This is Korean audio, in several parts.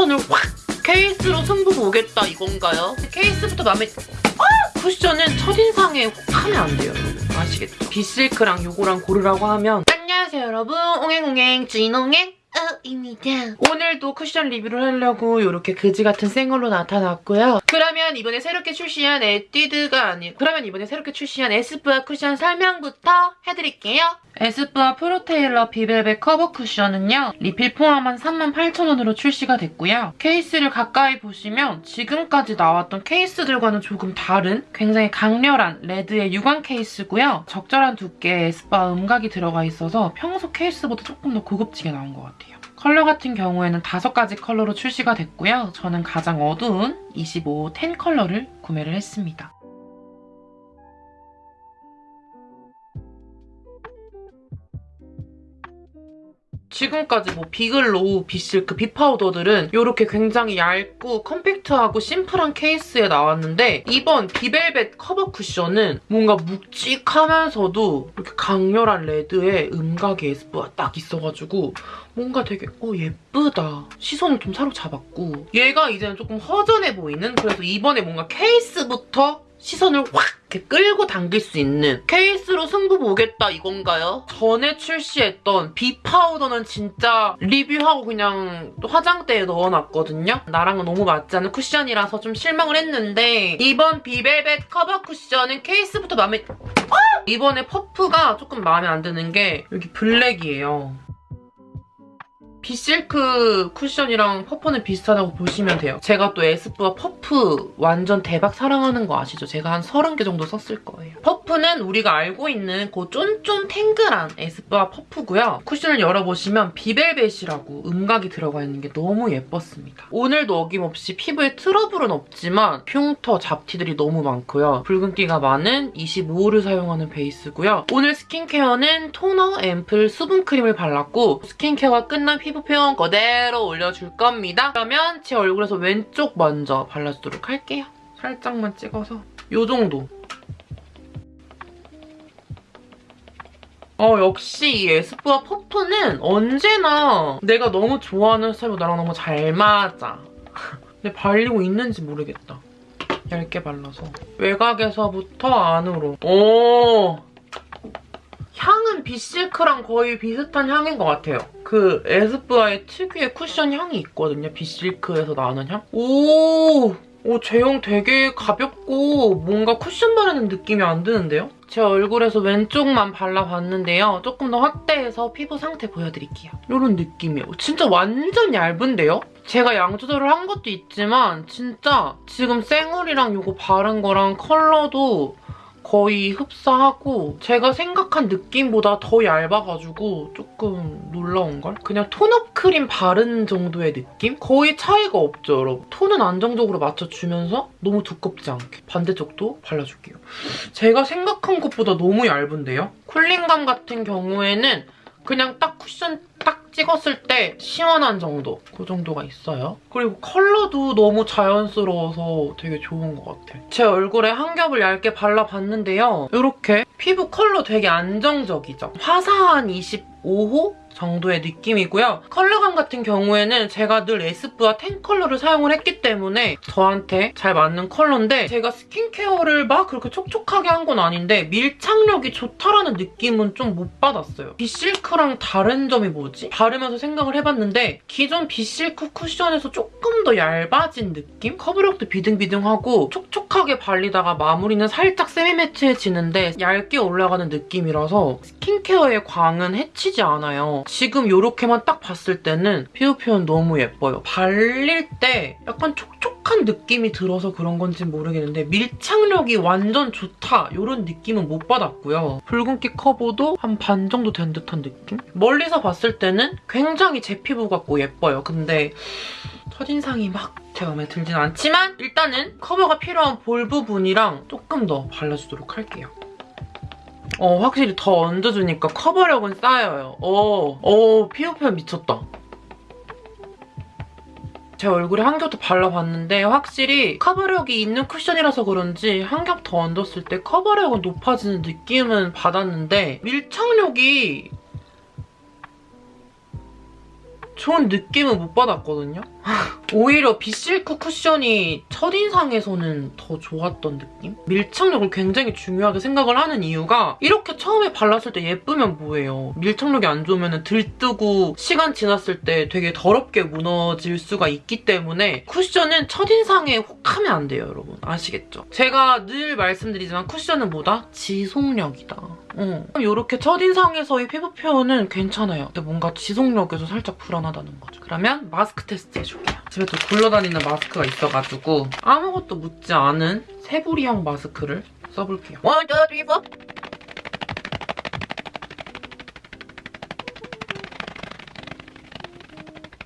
시선을 확 케이스로 승부 보겠다 이건가요? 케이스부터 마음에 아! 쿠션은 첫인상에 혹 하면 안 돼요 여러분 아시겠죠? 비실크랑 요거랑 고르라고 하면 안녕하세요 여러분 옹행옹행 진옹행 입니다. 오늘도 쿠션 리뷰를 하려고 이렇게 그지 같은 생얼로 나타났고요. 그러면 이번에 새롭게 출시한 에뛰드가 아니고 그러면 이번에 새롭게 출시한 에스쁘아 쿠션 설명부터 해드릴게요. 에스쁘아 프로테일러 비벨벳 커버 쿠션은요. 리필 포함한 38,000원으로 출시가 됐고요. 케이스를 가까이 보시면 지금까지 나왔던 케이스들과는 조금 다른 굉장히 강렬한 레드의 유광 케이스고요. 적절한 두께의 에스쁘아 음각이 들어가 있어서 평소 케이스보다 조금 더 고급지게 나온 것 같아요. 컬러 같은 경우에는 다섯 가지 컬러로 출시가 됐고요. 저는 가장 어두운 25 10 컬러를 구매를 했습니다. 지금까지 뭐 비글로우, 비실크, 비파우더들은 이렇게 굉장히 얇고 컴팩트하고 심플한 케이스에 나왔는데 이번 비벨벳 커버 쿠션은 뭔가 묵직하면서도 이렇게 강렬한 레드에 음각의 에스쁘아가 딱 있어가지고 뭔가 되게 어 예쁘다. 시선을 좀 사로잡았고 얘가 이제는 조금 허전해 보이는 그래서 이번에 뭔가 케이스부터 시선을 확 이렇게 끌고 당길 수 있는 케이스로 승부 보겠다 이건가요? 전에 출시했던 비 파우더는 진짜 리뷰하고 그냥 화장대에 넣어놨거든요. 나랑은 너무 맞지 않은 쿠션이라서 좀 실망을 했는데 이번 비벨벳 커버 쿠션은 케이스부터 마음에 어! 이번에 퍼프가 조금 마음에 안 드는 게 여기 블랙이에요. 비실크 쿠션이랑 퍼프는 비슷하다고 보시면 돼요. 제가 또 에스쁘아 퍼프 완전 대박 사랑하는 거 아시죠? 제가 한 30개 정도 썼을 거예요. 퍼프는 우리가 알고 있는 그 쫀쫀 탱글한 에스쁘아 퍼프고요. 쿠션을 열어보시면 비벨벳이라고 음각이 들어가 있는 게 너무 예뻤습니다. 오늘도 어김없이 피부에 트러블은 없지만 흉터, 잡티들이 너무 많고요. 붉은기가 많은 25호를 사용하는 베이스고요. 오늘 스킨케어는 토너, 앰플, 수분크림을 발랐고 스킨케어가 끝난 피부 피부 표현 그대로 올려줄 겁니다. 그러면 제 얼굴에서 왼쪽 먼저 발라주도록 할게요. 살짝만 찍어서 이 정도. 어 역시 이 에스쁘아 퍼프는 언제나 내가 너무 좋아하는 스타일로 나랑 너무 잘 맞아. 근데 발리고 있는지 모르겠다. 얇게 발라서. 외곽에서부터 안으로. 오! 비실크랑 거의 비슷한 향인 것 같아요. 그 에스쁘아의 특유의 쿠션 향이 있거든요. 비실크에서 나는 향. 오! 오, 제형 되게 가볍고 뭔가 쿠션 바르는 느낌이 안 드는데요? 제 얼굴에서 왼쪽만 발라봤는데요. 조금 더 확대해서 피부 상태 보여드릴게요. 이런 느낌이에요. 진짜 완전 얇은데요? 제가 양 조절을 한 것도 있지만 진짜 지금 쌩얼이랑 이거 바른 거랑 컬러도 거의 흡사하고 제가 생각한 느낌보다 더 얇아가지고 조금 놀라운걸? 그냥 톤업 크림 바른 정도의 느낌? 거의 차이가 없죠, 여러분. 톤은 안정적으로 맞춰주면서 너무 두껍지 않게. 반대쪽도 발라줄게요. 제가 생각한 것보다 너무 얇은데요? cooling감 같은 경우에는 그냥 딱 쿠션 딱 찍었을 때 시원한 정도 그 정도가 있어요. 그리고 컬러도 너무 자연스러워서 되게 좋은 것 같아요. 제 얼굴에 한 겹을 얇게 발라봤는데요. 이렇게 피부 컬러 되게 안정적이죠. 화사한 25호 정도의 느낌이고요. 컬러감 같은 경우에는 제가 늘 에스쁘아 10 컬러를 사용을 했기 때문에 저한테 잘 맞는 컬러인데 제가 스킨케어를 막 그렇게 촉촉하게 한 건 아닌데 밀착력이 좋다라는 느낌은 좀 못 받았어요. 비실크랑 다른 점이 뭐지? 바르면서 생각을 해봤는데 기존 비실크 쿠션에서 조금 더 얇아진 느낌? 커버력도 비등비등하고 촉촉하게 발리다가 마무리는 살짝 세미매트해지는데 얇게 올라가는 느낌이라서 스킨케어의 광은 해치지 않아요. 지금 이렇게만 딱 봤을 때는 피부 표현 너무 예뻐요. 발릴 때 약간 촉촉한 느낌이 들어서 그런 건지 모르겠는데 밀착력이 완전 좋다 이런 느낌은 못 받았고요. 붉은기 커버도 한 반 정도 된 듯한 느낌? 멀리서 봤을 때는 굉장히 제 피부 같고 예뻐요. 근데 첫인상이 막 제 마음에 들진 않지만 일단은 커버가 필요한 볼 부분이랑 조금 더 발라주도록 할게요. 어, 확실히 더 얹어주니까 커버력은 쌓여요. 어, 어, 피부 표현 미쳤다. 제 얼굴에 한 겹 더 발라봤는데 확실히 커버력이 있는 쿠션이라서 그런지 한 겹 더 얹었을 때 커버력은 높아지는 느낌은 받았는데 밀착력이 좋은 느낌은 못 받았거든요. 오히려 비실크 쿠션이 첫인상에서는 더 좋았던 느낌? 밀착력을 굉장히 중요하게 생각을 하는 이유가 이렇게 처음에 발랐을 때 예쁘면 뭐예요. 밀착력이 안 좋으면 들뜨고 시간 지났을 때 되게 더럽게 무너질 수가 있기 때문에 쿠션은 첫인상에 혹하면 안 돼요, 여러분. 아시겠죠? 제가 늘 말씀드리지만 쿠션은 뭐다? 지속력이다. 어. 이렇게 첫인상에서의 피부 표현은 괜찮아요. 근데 뭔가 지속력에서 살짝 불안하다는 거죠. 그러면 마스크 테스트 해줄게요. 집에 또 굴러다니는 마스크가 있어가지고 아무것도 묻지 않은 세부리형 마스크를 써볼게요. one, two, three, four.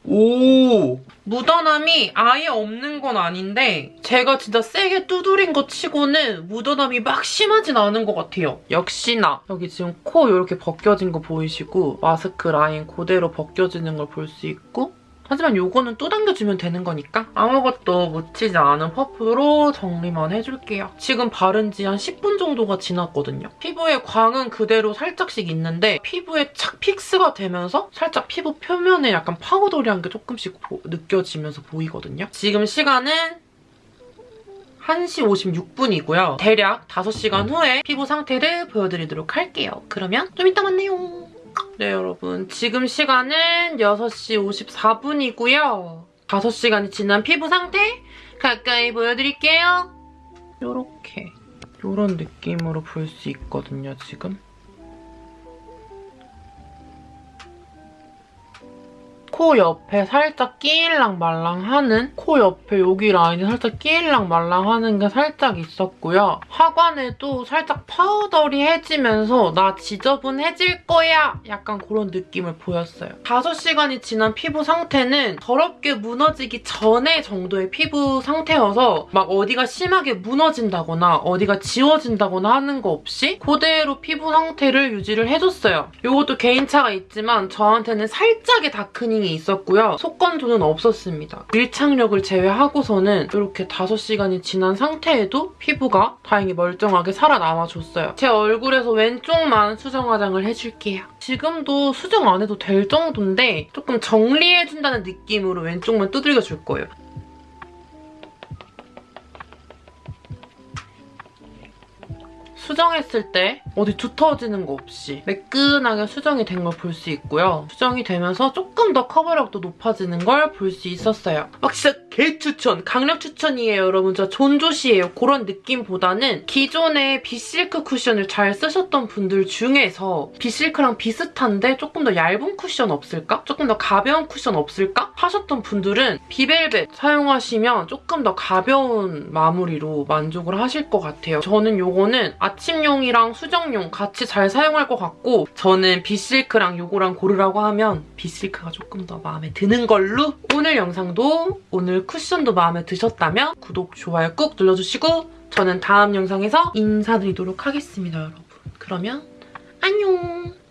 오! 묻어남이 아예 없는 건 아닌데 제가 진짜 세게 두드린 것 치고는 묻어남이 막 심하진 않은 것 같아요. 역시나 여기 지금 코 이렇게 벗겨진 거 보이시고 마스크 라인 그대로 벗겨지는 걸 볼 수 있고 하지만 요거는 또 당겨주면 되는 거니까 아무것도 묻히지 않은 퍼프로 정리만 해줄게요. 지금 바른 지 한 10분 정도가 지났거든요. 피부에 광은 그대로 살짝씩 있는데 피부에 착 fix가 되면서 살짝 피부 표면에 약간 powdery한 게 조금씩 보- 느껴지면서 보이거든요. 지금 시간은 1시 56분이고요. 대략 5시간 후에 피부 상태를 보여드리도록 할게요. 그러면 좀 이따 만나요. 네, 여러분. 지금 시간은 6시 54분이고요. 5시간이 지난 피부 상태 가까이 보여드릴게요. 요렇게. 요런 느낌으로 볼 수 있거든요, 지금. 코 옆에 살짝 끼일랑 말랑하는 코 옆에 여기 라인이 살짝 끼일랑 말랑하는 게 살짝 있었고요. 하관에도 살짝 파우더리해지면서 나 지저분해질 거야 약간 그런 느낌을 보였어요. 5시간이 지난 피부 상태는 더럽게 무너지기 전에 정도의 피부 상태여서 막 어디가 심하게 무너진다거나 어디가 지워진다거나 하는 거 없이 그대로 피부 상태를 유지를 해줬어요. 이것도 개인차가 있지만 저한테는 살짝의 다크닝 이 있었고요. 속건조는 없었습니다. 밀착력을 제외하고서는 이렇게 5시간이 지난 상태에도 피부가 다행히 멀쩡하게 살아남아줬어요. 제 얼굴에서 왼쪽만 수정 화장을 해줄게요. 지금도 수정 안 해도 될 정도인데 조금 정리해준다는 느낌으로 왼쪽만 두들겨줄 거예요. 수정했을 때 어디 두터워지는 거 없이 매끈하게 수정이 된 걸 볼 수 있고요. 수정이 되면서 조금 더 커버력도 높아지는 걸 볼 수 있었어요. 막 진짜 개추천, 강력 추천이에요, 여러분. 저 존조시예요. 그런 느낌보다는 기존에 비실크 쿠션을 잘 쓰셨던 분들 중에서 비실크랑 비슷한데 조금 더 얇은 쿠션 없을까? 조금 더 가벼운 쿠션 없을까? 하셨던 분들은 비벨벳 사용하시면 조금 더 가벼운 마무리로 만족을 하실 것 같아요. 저는 요거는 아침용이랑 수정용 같이 잘 사용할 것 같고 저는 비실크랑 요거랑 고르라고 하면 비실크가 조금 더 마음에 드는 걸로 오늘 영상도 오늘 쿠션도 마음에 드셨다면 구독, 좋아요 꾹 눌러주시고 저는 다음 영상에서 인사드리도록 하겠습니다, 여러분. 그러면 안녕!